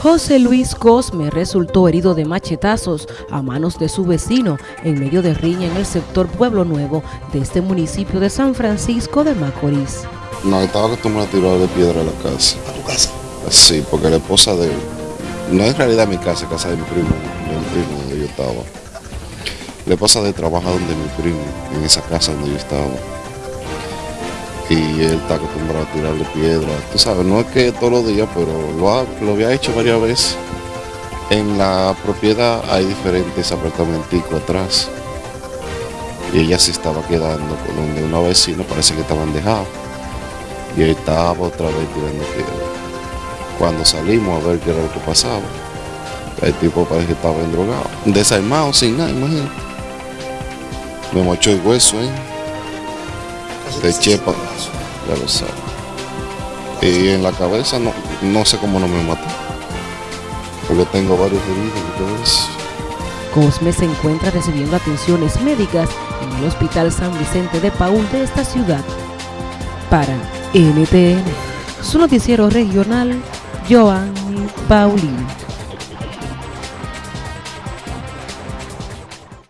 José Luis Cosme resultó herido de machetazos a manos de su vecino en medio de riña en el sector Pueblo Nuevo de este municipio de San Francisco de Macorís. No, estaba acostumbrado a tirar de piedra a la casa. ¿A tu casa? Sí, porque la esposa de él, no es en realidad mi casa, es casa de mi primo, de mi primo donde yo estaba. La esposa de él trabaja donde mi primo, en esa casa donde yo estaba. Y él está acostumbrado a tirarle piedra. Tú sabes, no es que todos los días, pero lo, ha- lo había hecho varias veces. En la propiedad hay diferentes apartamenticos atrás. Y ella se estaba quedando con donde una vecina parece que estaban dejados. Y él estaba otra vez tirando piedra. Cuando salimos a ver qué era lo que pasaba, el tipo parece que estaba endrogado. Desarmado, sin nada, imagínate. Me mochó el hueso Casi de chepa, ya lo sabes. Y en la cabeza no, no sé cómo no me mató. Porque tengo varios heridos y todo eso. Cosme se encuentra recibiendo atenciones médicas en el Hospital San Vicente de Paul de esta ciudad. Para NTN, su noticiero regional, Joanny Paulino.